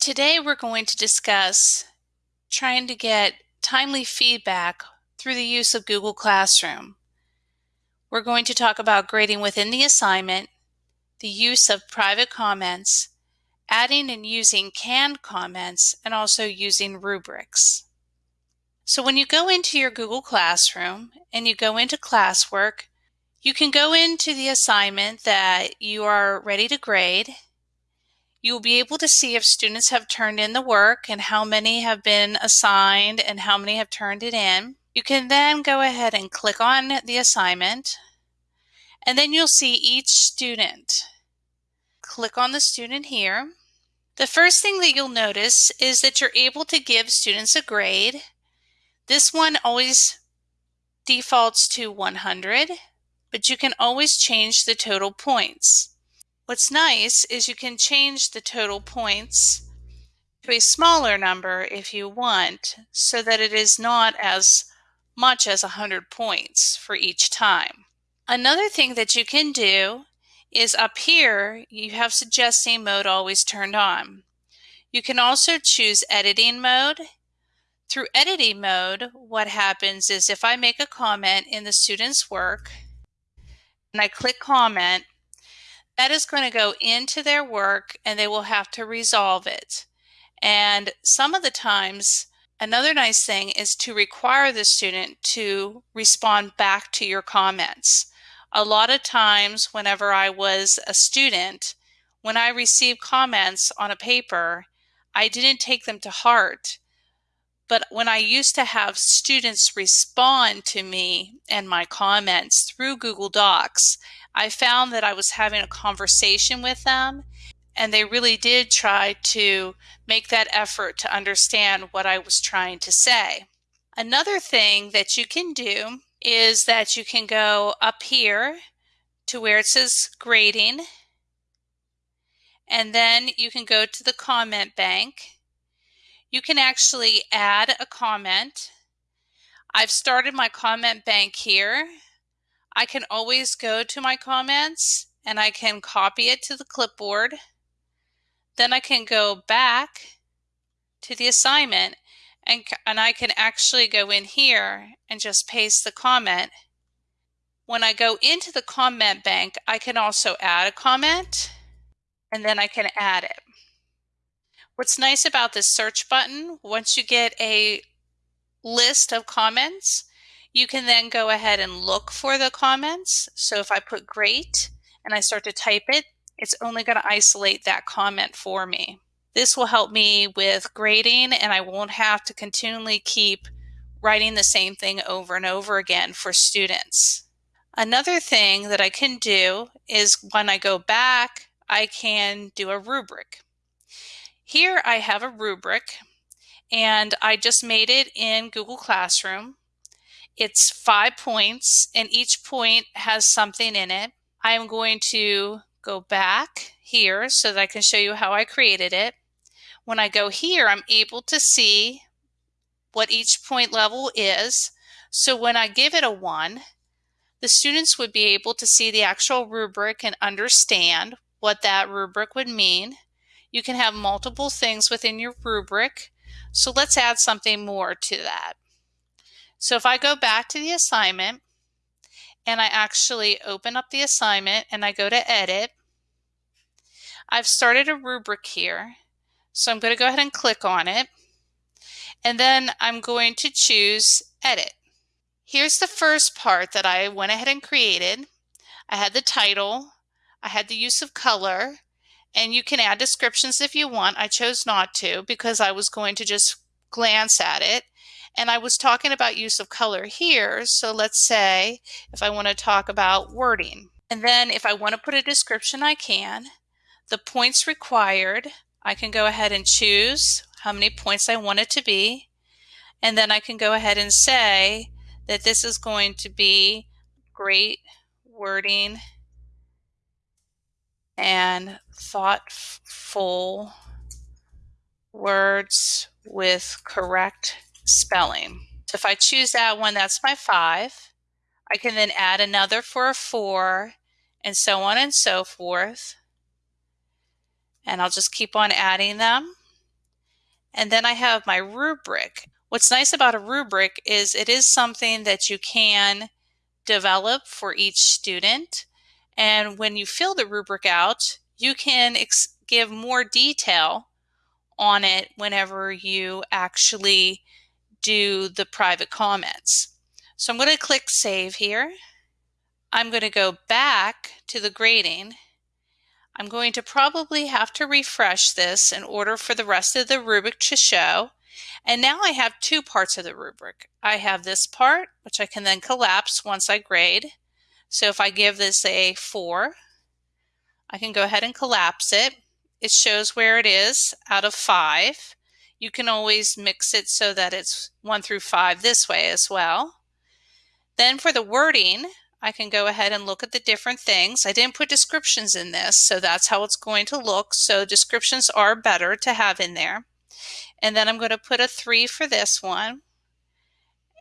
Today we're going to discuss trying to get timely feedback through the use of Google Classroom. We're going to talk about grading within the assignment, the use of private comments, adding and using canned comments, and also using rubrics. So when you go into your Google Classroom and you go into classwork, you can go into the assignment that you are ready to grade. You will be able to see if students have turned in the work and how many have been assigned and how many have turned it in. You can then go ahead and click on the assignment and then you'll see each student. Click on the student here. The first thing that you'll notice is that you're able to give students a grade. This one always defaults to 100, but you can always change the total points. What's nice is you can change the total points to a smaller number if you want so that it is not as much as 100 points for each time. Another thing that you can do is up here you have suggesting mode always turned on. You can also choose editing mode. Through editing mode what happens is if I make a comment in the student's work and I click comment that is going to go into their work and they will have to resolve it. And some of the times Another nice thing is to require the student to respond back to your comments. A lot of times whenever I was a student, when I received comments on a paper, I didn't take them to heart. But when I used to have students respond to me and my comments through Google Docs, I found that I was having a conversation with them and they really did try to make that effort to understand what I was trying to say. Another thing that you can do is that you can go up here to where it says grading and then you can go to the comment bank. You can actually add a comment. I've started my comment bank here. I can always go to my comments and I can copy it to the clipboard. Then I can go back to the assignment and, and I can actually go in here and just paste the comment. When I go into the comment bank, I can also add a comment and then I can add it. What's nice about this search button, once you get a list of comments, you can then go ahead and look for the comments. So if I put great and I start to type it, it's only going to isolate that comment for me. This will help me with grading and I won't have to continually keep writing the same thing over and over again for students. Another thing that I can do is when I go back, I can do a rubric. Here I have a rubric and I just made it in Google Classroom. It's five points and each point has something in it. I am going to go back here so that I can show you how I created it. When I go here, I'm able to see what each point level is. So when I give it a one, the students would be able to see the actual rubric and understand what that rubric would mean. You can have multiple things within your rubric. So let's add something more to that. So if I go back to the assignment, and I actually open up the assignment and I go to edit. I've started a rubric here. So I'm going to go ahead and click on it. And then I'm going to choose edit. Here's the first part that I went ahead and created. I had the title, I had the use of color, and you can add descriptions if you want. I chose not to because I was going to just glance at it. And I was talking about use of color here. So let's say if I want to talk about wording. And then if I want to put a description, I can. The points required, I can go ahead and choose how many points I want it to be. And then I can go ahead and say that this is going to be great wording and thoughtful words with correct spelling. So if I choose that one, that's my five. I can then add another for a four and so on and so forth. And I'll just keep on adding them. And then I have my rubric. What's nice about a rubric is it is something that you can develop for each student. And when you fill the rubric out, you can give more detail on it whenever you actually do the private comments. So I'm going to click Save here. I'm going to go back to the grading. I'm going to probably have to refresh this in order for the rest of the rubric to show. And now I have two parts of the rubric. I have this part, which I can then collapse once I grade. So if I give this a 4, I can go ahead and collapse it. It shows where it is out of 5. You can always mix it so that it's 1 through 5 this way as well. Then for the wording, I can go ahead and look at the different things. I didn't put descriptions in this, so that's how it's going to look. So descriptions are better to have in there. And then I'm going to put a 3 for this one.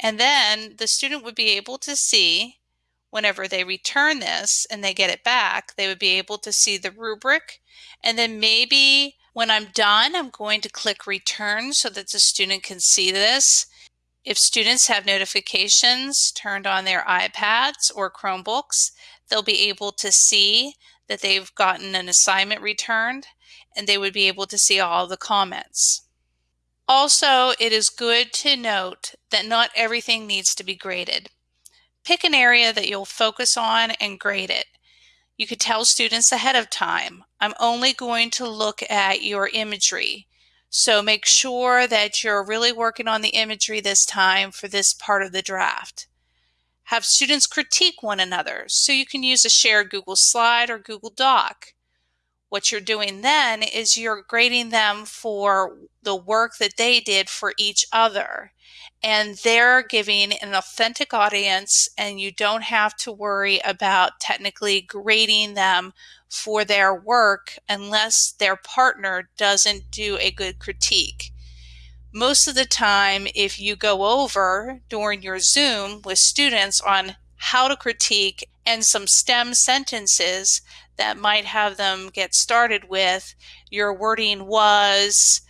And then the student would be able to see whenever they return this and they get it back, they would be able to see the rubric. And then maybe when I'm done, I'm going to click return so that the student can see this if students have notifications turned on their iPads or Chromebooks, they'll be able to see that they've gotten an assignment returned and they would be able to see all the comments. Also, it is good to note that not everything needs to be graded. Pick an area that you'll focus on and grade it. You could tell students ahead of time, I'm only going to look at your imagery. So make sure that you're really working on the imagery this time for this part of the draft. Have students critique one another so you can use a shared Google slide or Google Doc. What you're doing then is you're grading them for the work that they did for each other. And they're giving an authentic audience, and you don't have to worry about technically grading them for their work unless their partner doesn't do a good critique. Most of the time, if you go over during your Zoom with students on how to critique and some stem sentences that might have them get started with, your wording was,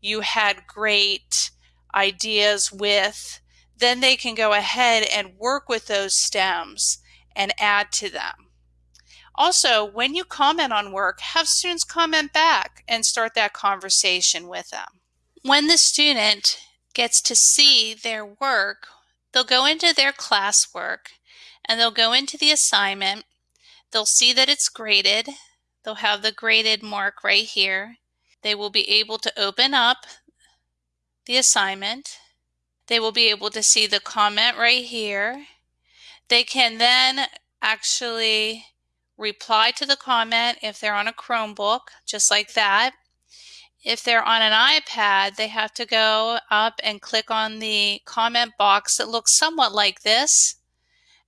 you had great ideas with, then they can go ahead and work with those stems and add to them. Also, when you comment on work, have students comment back and start that conversation with them. When the student gets to see their work, they'll go into their classwork and they'll go into the assignment. They'll see that it's graded. They'll have the graded mark right here. They will be able to open up the assignment. They will be able to see the comment right here. They can then actually reply to the comment if they're on a Chromebook, just like that. If they're on an iPad, they have to go up and click on the comment box that looks somewhat like this,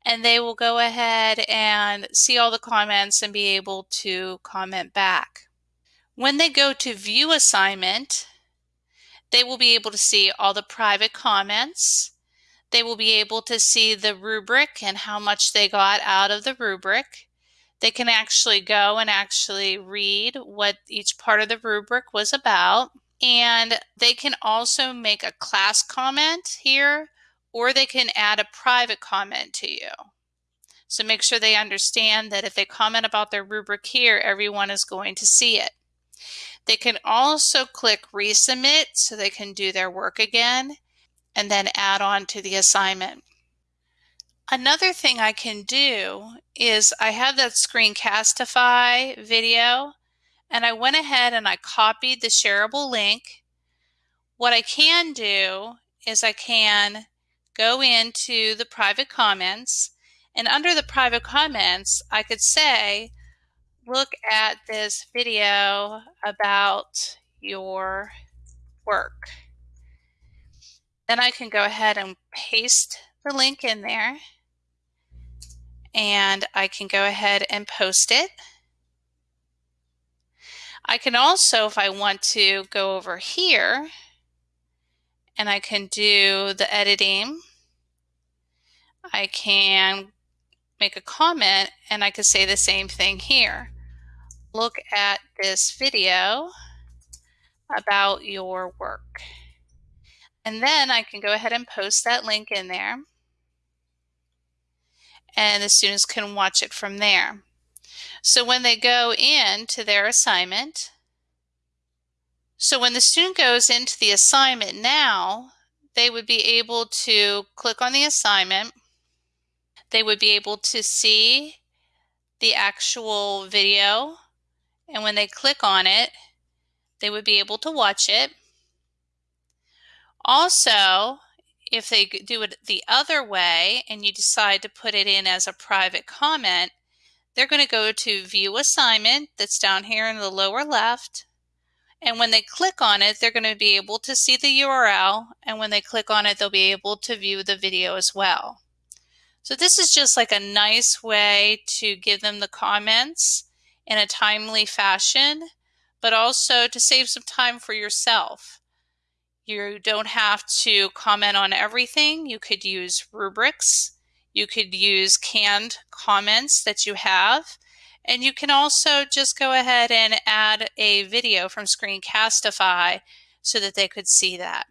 and they will go ahead and see all the comments and be able to comment back. When they go to view assignment, they will be able to see all the private comments. They will be able to see the rubric and how much they got out of the rubric. They can actually go and actually read what each part of the rubric was about. And they can also make a class comment here, or they can add a private comment to you. So make sure they understand that if they comment about their rubric here, everyone is going to see it. They can also click resubmit so they can do their work again and then add on to the assignment. Another thing I can do is I have that Screencastify video and I went ahead and I copied the shareable link. What I can do is I can go into the private comments and under the private comments, I could say, look at this video about your work. Then I can go ahead and paste the link in there and I can go ahead and post it. I can also, if I want to, go over here and I can do the editing. I can make a comment and I could say the same thing here. Look at this video about your work. And then I can go ahead and post that link in there. And the students can watch it from there. So when they go into their assignment, so when the student goes into the assignment now, they would be able to click on the assignment. They would be able to see the actual video. And when they click on it, they would be able to watch it. Also, if they do it the other way and you decide to put it in as a private comment, they're going to go to view assignment that's down here in the lower left and when they click on it, they're going to be able to see the URL. And when they click on it, they'll be able to view the video as well. So this is just like a nice way to give them the comments in a timely fashion, but also to save some time for yourself. You don't have to comment on everything. You could use rubrics. You could use canned comments that you have. And you can also just go ahead and add a video from Screencastify so that they could see that.